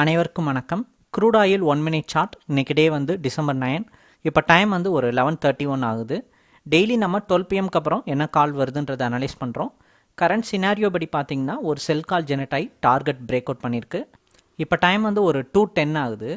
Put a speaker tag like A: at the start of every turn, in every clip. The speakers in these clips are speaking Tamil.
A: அனைவருக்கும் வணக்கம். Crude oil one minute chart இன்னைக்கு டே வந்து டிசம்பர் நைன் இப்போ டைம் வந்து ஒரு லெவன் தேர்ட்டி ஒன் ஆகுது. டெய்லி நம்ம டுவெல் பிஎம்க்கு அப்புறம் என்ன கால் வருதுன்றதை அனலைஸ் பண்ணுறோம் கரண்ட் சினாரியோ படி பார்த்தீங்கன்னா ஒரு செல் கால் ஜெனரேட் ஆகி டார்கெட் பிரேக் அவுட் பண்ணியிருக்கு இப்போ டைம் வந்து ஒரு டூ டென் ஆகுது.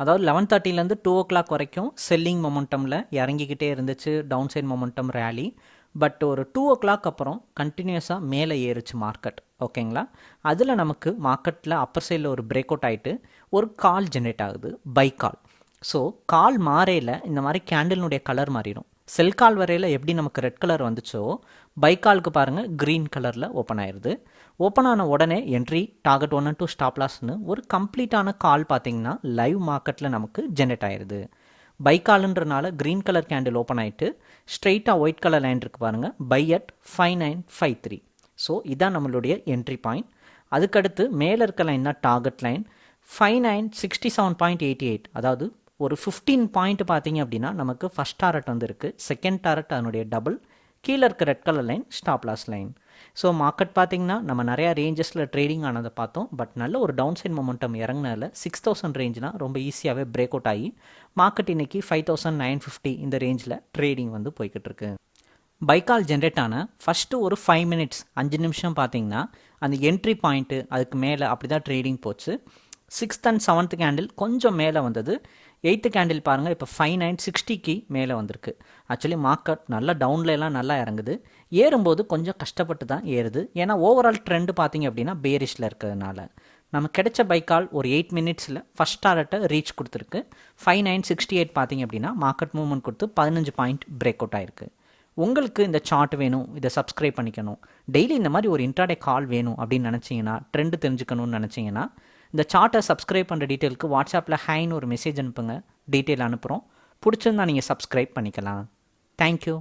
A: அதாவது லெவன் தேர்ட்டிலேருந்து டூ ஓ கிளாக் வரைக்கும் செல்லிங் மொமெண்டமில் இறங்கிக்கிட்டே இருந்துச்சு. Down side momentum rally but ஒரு டூ ஓ கிளாக் அப்புறம் கண்டினியூஸாக மேலே ஏறுச்சு மார்க்கெட் ஓகேங்களா அதில் நமக்கு மார்க்கெட்டில் அப்பர் சைடில் ஒரு பிரேக் அவுட் ஆகிட்டு ஒரு கால் ஜென்ரேட் ஆகுது. பை கால் ஸோ கால் மாறையில் இந்த மாதிரி கேண்டில்னுடைய கலர் மாறிடும். செல் கால் வரையில் எப்படி நமக்கு ரெட் கலர் வந்துச்சோ பை காலுக்கு பாருங்கள் க்ரீன் கலரில் ஓப்பன் ஆயிடுது ஓப்பன் ஆன உடனே என்ட்ரி டார்கெட் ஒன் டூ ஸ்டாப்லாஸ்னு ஒரு கம்ப்ளீட்டான கால் பார்த்தீங்கன்னா லைவ் மார்க்கெட்டில் நமக்கு ஜென்ரேட் ஆயிடுது பைக்காலுன்றனால க்ரீன் கலர் கேண்டில் ஓப்பன் ஆகிட்டு ஸ்ட்ரெயிட்டாக ஒயிட் கலர் லைன் இருக்குது பாருங்கள் buy at five nine five three so இதான் நம்மளுடைய என்ட்ரி பாயிண்ட் அதுக்கடுத்து மேலே இருக்க லைன் தான் target line five nine sixty seven point eighty eight அதாவது ஒரு ஃபிஃப்டீன் பாயிண்ட் பார்த்தீங்க அப்படின்னா நமக்கு ஃபஸ்ட் டாரட் வந்து இருக்குது செகண்ட் டாரட் அதனுடைய டபுள் கீழே இருக்க red colour line stop loss line so market பார்த்தீங்கன்னா நம்ம நிறையா ரேஞ்சஸில் ட்ரேடிங் ஆனதை பார்த்தோம். பட் நல்ல ஒரு டவுன் சைட் மொமெண்டம் இறங்கினால சிக்ஸ் தௌசண்ட் ரேஞ்ச்னால் ரொம்ப ஈஸியாகவே பிரேக் அவுட் ஆகி மார்க்கெட் இன்றைக்கி ஃபைவ் தௌசண்ட் நைன் ஃபிஃப்டி இந்த ரேஞ்சில் ட்ரேடிங் வந்து போய்கிட்டு இருக்கு. பைக்கால் ஜென்ரேட் ஆன ஃபஸ்ட்டு ஒரு ஃபைவ் மினிட்ஸ் அஞ்சு நிமிஷம் பார்த்தீங்கன்னா அந்த என்ட்ரி பாயிண்ட்டு அதுக்கு மேலே அப்படி தான் ட்ரேடிங் போச்சு. சிக்ஸ்த் அண்ட் செவன்த் கேண்டில் கொஞ்சம் மேலே வந்தது. எயித்து கேண்டில் பாருங்கள் இப்போ ஃபைவ் நைன் சிக்ஸ்டிக்கு மேலே வந்திருக்கு. ஆக்சுவலி மார்க்கெட் நல்லா டவுன்லலாம் நல்லா இறங்குது. ஏறும்போது கொஞ்சம் கஷ்டப்பட்டு தான் ஏறுது. ஏன்னா ஓவரால் ட்ரெண்டு பார்த்தீங்க அப்படின்னா பேரிஷில் இருக்கிறதுனால. நம்ம கிடைச்ச பைக்கால் ஒரு எயிட் மினிட்ஸில் ஃபஸ்ட் டாரட்டை ரீச் கொடுத்துருக்கு. ஃபைவ் நைன் சிக்ஸ்டி எயிட் பார்த்தீங்க அப்படின்னா மார்க்கெட் மூவ்மெண்ட் கொடுத்து பதினஞ்சு பாயிண்ட் பிரேக் அவுட் ஆயிருக்கு. உங்களுக்கு இந்த சார்ட் வேணும் இதை சப்ஸ்கிரைப் பண்ணிக்கணும். டெய்லி இந்த மாதிரி ஒரு இன்ட்ராடே கால் வேணும் அப்படின்னு நினச்சிங்கன்னா ட்ரெண்டு தெரிஞ்சுக்கணும்னு நினச்சிங்கன்னா இந்த சார்ட்டை சப்ஸ்கிரைப் பண்ணுற டீட்டெயிலுக்கு வாட்ஸ்அப்பில் ஹைன்னு ஒரு மெசேஜ் அனுப்புங்க. டீட்டெயில் அனுப்புகிறோம் பிடிச்சிருந்தா நீங்கள் சப்ஸ்கிரைப் பண்ணிக்கலாம். தேங்க்யூ